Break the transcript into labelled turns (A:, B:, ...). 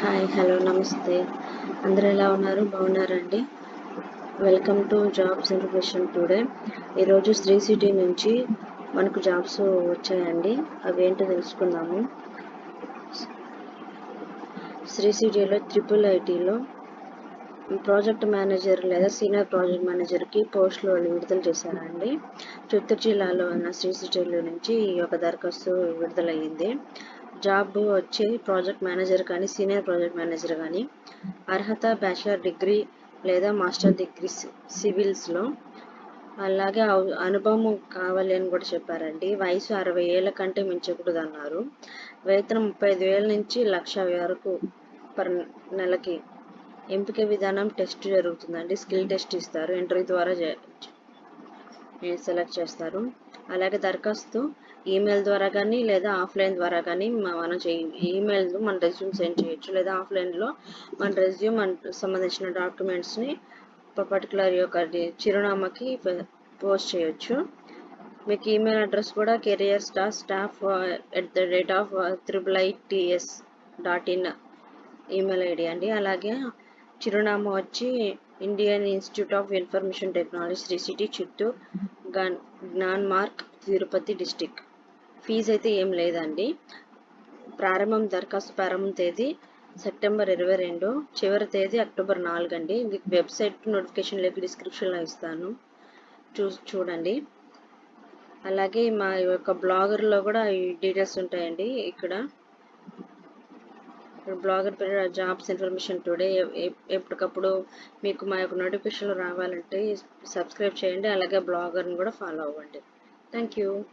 A: Hi hello నమస్తే. అందరూ ఎలా ఉన్నారు? బాగున్నారండి? Welcome to jobs information today ఈరోజు శ్రీ సిటీ నుంచి మనకు జాబ్స్ వచ్చాయండి. అవి ఏంటో తెలుసుకుందాము. శ్రీ సిటీలో త్రిపుల్ ఐటీలో ప్రాజెక్ట్ మేనేజర్ లేదా సీనియర్ ప్రాజెక్ట్ మేనేజర్కి పోస్టులు వాళ్ళు విడుదల చేశారండి. చిత్తూరు జిల్లాలో ఉన్న శ్రీ సిటీలో నుంచి ఈ యొక్క దరఖాస్తు విడుదలయ్యింది. జాబ్ వచ్చి ప్రాజెక్ట్ మేనేజర్ కానీ సీనియర్ ప్రాజెక్ట్ మేనేజర్ కానీ. అర్హత బ్యాచిలర్ డిగ్రీ లేదా మాస్టర్ డిగ్రీ సివిల్స్లో. అలాగే అనుభవం కావాలి అని కూడా చెప్పారండి. వయసు అరవై ఏళ్ళ కంటే మించకూడదు అన్నారు వేతనం ముప్పై ఐదు వేల నుంచి లక్ష వరకు పర్ నెలకి. ఎంపిక విధానం టెస్ట్ జరుగుతుందండి. స్కిల్ టెస్ట్ ఇస్తారు. ఇంటర్వ్యూ ద్వారా సెలెక్ట్ చేస్తారు. అలాగే దరఖాస్తు ఈమెయిల్ ద్వారా కానీ లేదా ఆఫ్లైన్ ద్వారా కానీ మనం చేయ ఈమెయిల్ మన రెజ్యూమ్ సెండ్ చేయొచ్చు. లేదా ఆఫ్లైన్లో మన రెజ్యూమ్ సంబంధించిన డాక్యుమెంట్స్ని పర్టికులర్ యొక్క చిరునామాకి పోస్ట్ చేయొచ్చు. మీకు ఈమెయిల్ అడ్రస్ కూడా career star staff at the rate of triple ITS dot in email ID అండి. అలాగే చిరునామా వచ్చి Indian institute of information technology Sri City Chittoor gun జ్ఞాన్ మార్క్ తిరుపతి డిస్టిక్ ఫీజు అయితే ఏం లేదండి. ప్రారంభం దరఖాస్తు ప్రారంభం తేదీ సెప్టెంబర్ ఇరవై రెండు చివరి తేదీ అక్టోబర్ నాలుగు అండి. మీకు వెబ్సైట్ నోటిఫికేషన్ లేక డిస్క్రిప్షన్లో ఇస్తాను. చూ చూడండి. అలాగే మా యొక్క బ్లాగర్లో కూడా ఈ డీటెయిల్స్ ఉంటాయండి. ఇక్కడ బ్లాగర్ పేరు జాబ్స్ ఇన్ఫర్మేషన్ టుడే. ఎప్పటికప్పుడు మీకు మా యొక్క నోటిఫికేషన్లు రావాలంటే సబ్స్క్రైబ్ చేయండి. అలాగే బ్లాగర్ని కూడా ఫాలో అవ్వండి. Thank you